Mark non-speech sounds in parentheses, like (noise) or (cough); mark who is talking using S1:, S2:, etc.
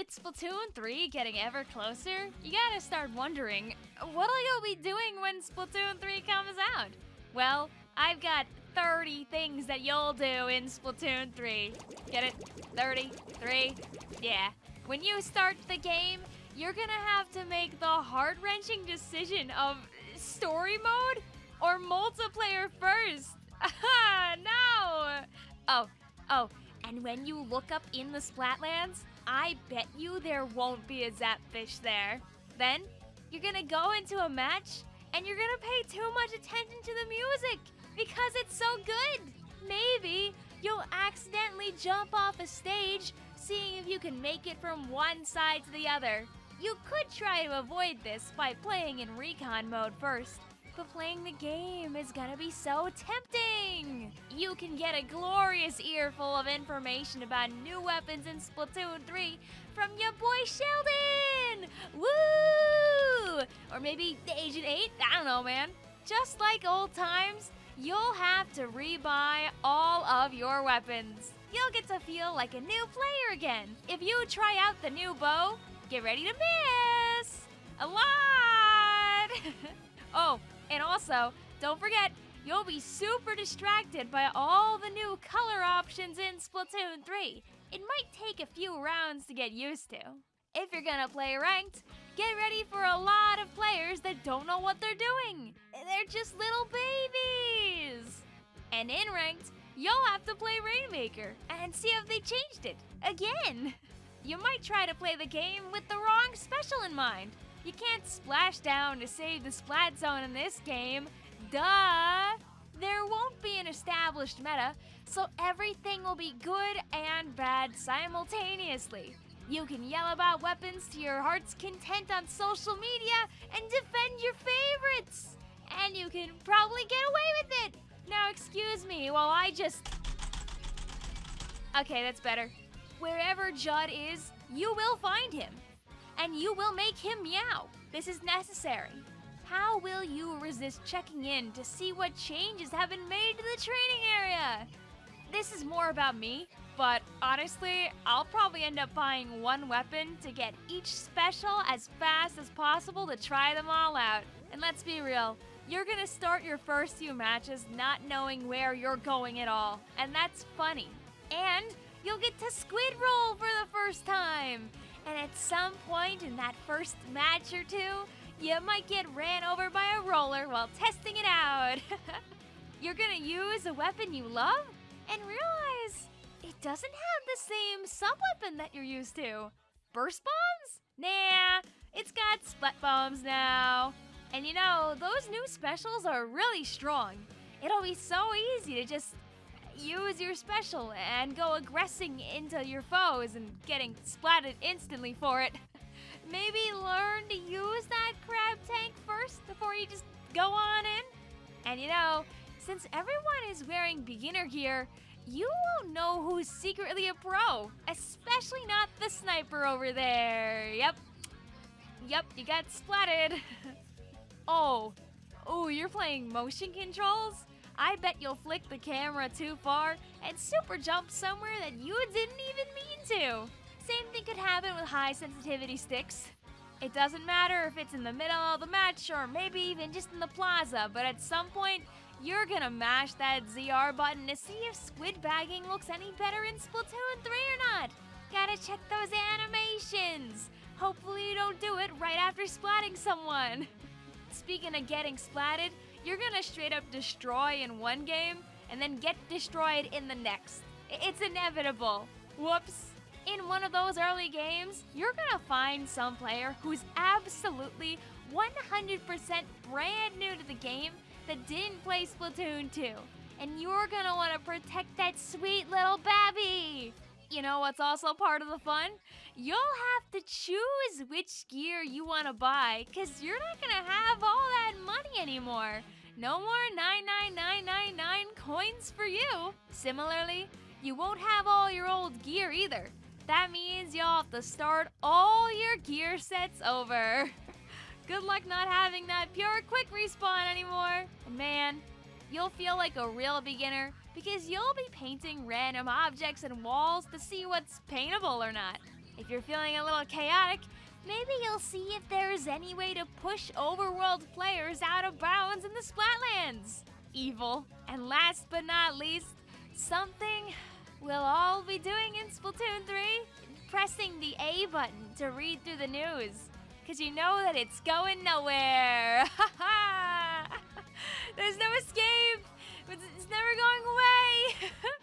S1: With Splatoon 3 getting ever closer, you gotta start wondering, what'll you be doing when Splatoon 3 comes out? Well, I've got 30 things that you'll do in Splatoon 3. Get it? 30? 3? Yeah. When you start the game, you're gonna have to make the heart-wrenching decision of story mode or multiplayer first. (laughs) no! Oh, oh, and when you look up in the Splatlands, I bet you there won't be a Zapfish there. Then, you're gonna go into a match and you're gonna pay too much attention to the music because it's so good. Maybe you'll accidentally jump off a stage seeing if you can make it from one side to the other. You could try to avoid this by playing in recon mode first, but playing the game is gonna be so tempting! You can get a glorious earful of information about new weapons in Splatoon 3 from your boy Sheldon! Woo! Or maybe Agent 8? I don't know, man. Just like old times, you'll have to rebuy all of your weapons. You'll get to feel like a new player again. If you try out the new bow, get ready to miss! A lot! (laughs) oh, and also, don't forget, you'll be super distracted by all the new color options in Splatoon 3. It might take a few rounds to get used to. If you're gonna play ranked, get ready for a lot of players that don't know what they're doing. They're just little babies. And in ranked, you'll have to play Rainmaker and see if they changed it again. You might try to play the game with the wrong special in mind. You can't splash down to save the splat zone in this game. Duh! There won't be an established meta, so everything will be good and bad simultaneously. You can yell about weapons to your heart's content on social media and defend your favorites. And you can probably get away with it. Now excuse me while I just... Okay, that's better. Wherever Judd is, you will find him and you will make him meow. This is necessary. How will you resist checking in to see what changes have been made to the training area? This is more about me, but honestly, I'll probably end up buying one weapon to get each special as fast as possible to try them all out. And let's be real, you're gonna start your first few matches not knowing where you're going at all, and that's funny. And you'll get to squid roll for the first time. And at some point in that first match or two, you might get ran over by a roller while testing it out. (laughs) You're gonna use a weapon you love and realize it doesn't have the same sub-weapon that you're used to. Burst bombs? Nah, it's got splat bombs now. And you know, those new specials are really strong. It'll be so easy to just use your special and go aggressing into your foes and getting splatted instantly for it. Maybe learn to use that crab tank first before you just go on in. And you know, since everyone is wearing beginner gear, you won't know who's secretly a pro, especially not the sniper over there. Yep. Yep, you got splatted. (laughs) oh. Oh, you're playing motion controls? I bet you'll flick the camera too far and super jump somewhere that you didn't even mean to. Same thing could happen with high sensitivity sticks. It doesn't matter if it's in the middle of the match or maybe even just in the plaza, but at some point, you're gonna mash that ZR button to see if squid bagging looks any better in Splatoon 3 or not. Gotta check those animations. Hopefully you don't do it right after splatting someone. (laughs) Speaking of getting splatted, you're gonna straight up destroy in one game and then get destroyed in the next. It's inevitable. Whoops. In one of those early games, you're gonna find some player who's absolutely 100% brand new to the game that didn't play Splatoon 2. And you're gonna wanna protect that sweet little babby. You know what's also part of the fun? You'll have to choose which gear you want to buy because you're not to have all that money anymore. No more 99999 coins for you. Similarly, you won't have all your old gear either. That means you'll have to start all your gear sets over. Good luck not having that pure quick respawn anymore. Man, you'll feel like a real beginner because you'll be painting random objects and walls to see what's paintable or not. If you're feeling a little chaotic, maybe you'll see if there's any way to push overworld players out of bounds in the Splatlands. Evil. And last but not least, something We'll all be doing in Splatoon 3 pressing the A button to read through the news. Because you know that it's going nowhere. (laughs) There's no escape. It's never going away. (laughs)